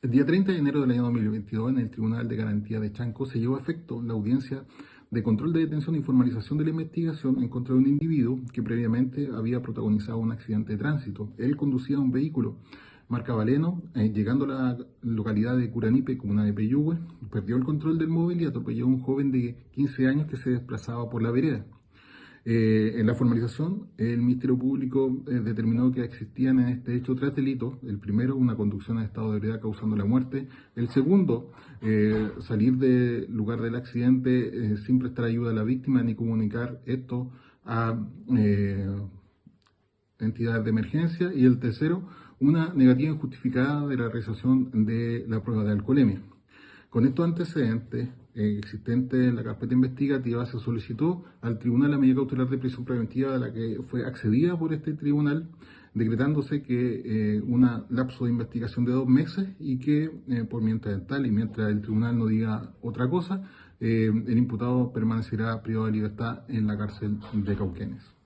El día 30 de enero del año 2022, en el Tribunal de Garantía de Chanco, se llevó a efecto la audiencia de control de detención e informalización de la investigación en contra de un individuo que previamente había protagonizado un accidente de tránsito. Él conducía un vehículo marca Valeno, eh, llegando a la localidad de Curanipe, comuna de Peyúgue, perdió el control del móvil y atropelló a un joven de 15 años que se desplazaba por la vereda. Eh, en la formalización, el Ministerio Público eh, determinó que existían en este hecho tres delitos. El primero, una conducción en estado de ebriedad causando la muerte. El segundo, eh, salir del lugar del accidente sin prestar ayuda a la víctima ni comunicar esto a entidades de emergencia. Y el tercero, una negativa injustificada de la realización de la prueba de alcoholemia. Con estos antecedentes eh, existentes en la carpeta investigativa se solicitó al tribunal la medida cautelar de prisión preventiva de la que fue accedida por este tribunal, decretándose que eh, un lapso de investigación de dos meses y que eh, por mientras tal y mientras el tribunal no diga otra cosa, el imputado permanecerá privado de libertad en la cárcel de Cauquenes.